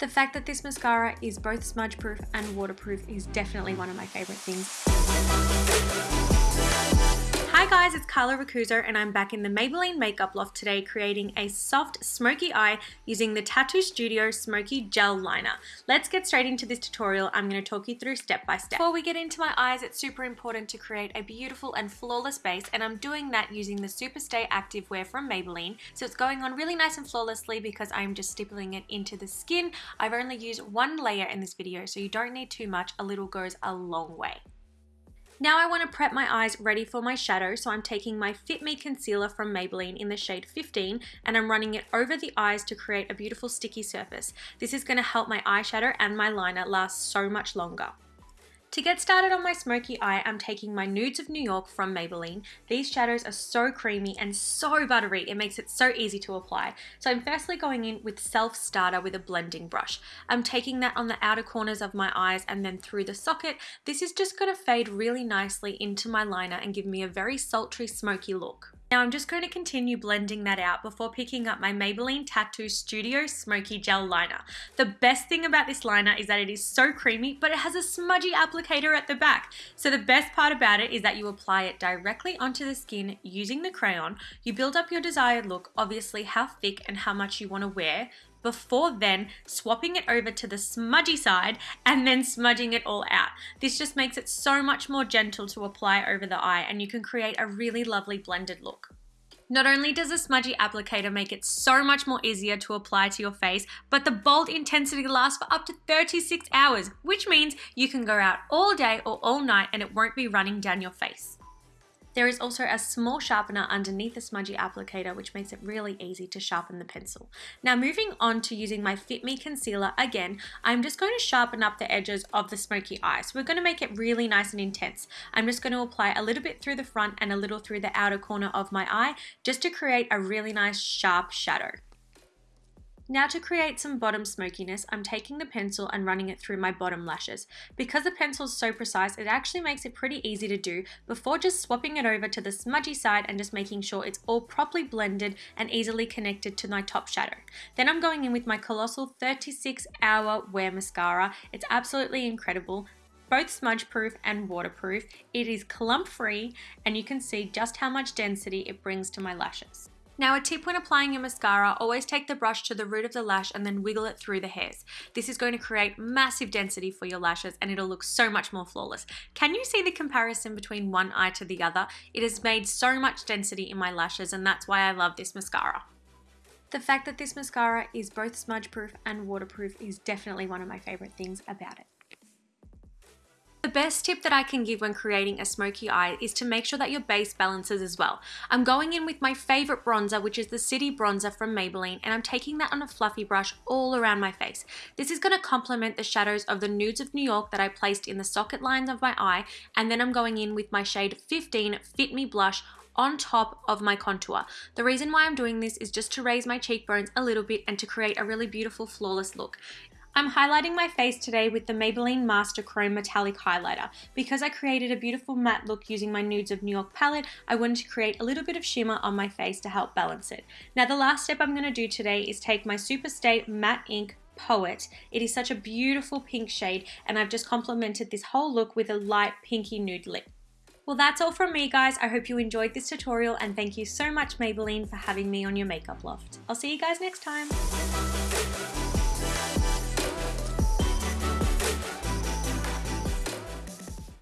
The fact that this mascara is both smudge proof and waterproof is definitely one of my favorite things. Hi guys, it's Carla Racuzo and I'm back in the Maybelline Makeup Loft today creating a soft smoky eye using the Tattoo Studio Smoky Gel Liner. Let's get straight into this tutorial. I'm going to talk you through step by step. Before we get into my eyes, it's super important to create a beautiful and flawless base and I'm doing that using the Superstay Active Wear from Maybelline. So it's going on really nice and flawlessly because I'm just stippling it into the skin. I've only used one layer in this video so you don't need too much. A little goes a long way. Now I want to prep my eyes ready for my shadow, so I'm taking my Fit Me Concealer from Maybelline in the shade 15 and I'm running it over the eyes to create a beautiful sticky surface. This is going to help my eyeshadow and my liner last so much longer. To get started on my smoky eye, I'm taking my Nudes of New York from Maybelline. These shadows are so creamy and so buttery, it makes it so easy to apply. So I'm firstly going in with Self Starter with a blending brush. I'm taking that on the outer corners of my eyes and then through the socket. This is just going to fade really nicely into my liner and give me a very sultry, smoky look. Now I'm just going to continue blending that out before picking up my Maybelline Tattoo Studio Smoky Gel Liner. The best thing about this liner is that it is so creamy, but it has a smudgy applicator at the back. So the best part about it is that you apply it directly onto the skin using the crayon. You build up your desired look, obviously how thick and how much you want to wear, before then swapping it over to the smudgy side and then smudging it all out. This just makes it so much more gentle to apply over the eye and you can create a really lovely blended look. Not only does the smudgy applicator make it so much more easier to apply to your face, but the bold intensity lasts for up to 36 hours, which means you can go out all day or all night and it won't be running down your face. There is also a small sharpener underneath the smudgy applicator which makes it really easy to sharpen the pencil. Now moving on to using my Fit Me concealer again, I'm just going to sharpen up the edges of the smoky eye. So we're going to make it really nice and intense. I'm just going to apply a little bit through the front and a little through the outer corner of my eye just to create a really nice sharp shadow. Now to create some bottom smokiness, I'm taking the pencil and running it through my bottom lashes. Because the pencil is so precise, it actually makes it pretty easy to do before just swapping it over to the smudgy side and just making sure it's all properly blended and easily connected to my top shadow. Then I'm going in with my Colossal 36 Hour Wear Mascara. It's absolutely incredible both smudge proof and waterproof. It is clump free and you can see just how much density it brings to my lashes. Now a tip when applying your mascara, always take the brush to the root of the lash and then wiggle it through the hairs. This is going to create massive density for your lashes and it'll look so much more flawless. Can you see the comparison between one eye to the other? It has made so much density in my lashes and that's why I love this mascara. The fact that this mascara is both smudge proof and waterproof is definitely one of my favorite things about it. The best tip that I can give when creating a smoky eye is to make sure that your base balances as well. I'm going in with my favorite bronzer, which is the City Bronzer from Maybelline, and I'm taking that on a fluffy brush all around my face. This is going to complement the shadows of the Nudes of New York that I placed in the socket lines of my eye, and then I'm going in with my shade 15 Fit Me Blush on top of my contour. The reason why I'm doing this is just to raise my cheekbones a little bit and to create a really beautiful flawless look. I'm highlighting my face today with the Maybelline Master Chrome Metallic Highlighter. Because I created a beautiful matte look using my Nudes of New York palette, I wanted to create a little bit of shimmer on my face to help balance it. Now the last step I'm going to do today is take my Superstay Matte Ink Poet. It is such a beautiful pink shade and I've just complemented this whole look with a light pinky nude lip. Well, that's all from me, guys. I hope you enjoyed this tutorial and thank you so much, Maybelline, for having me on your makeup loft. I'll see you guys next time.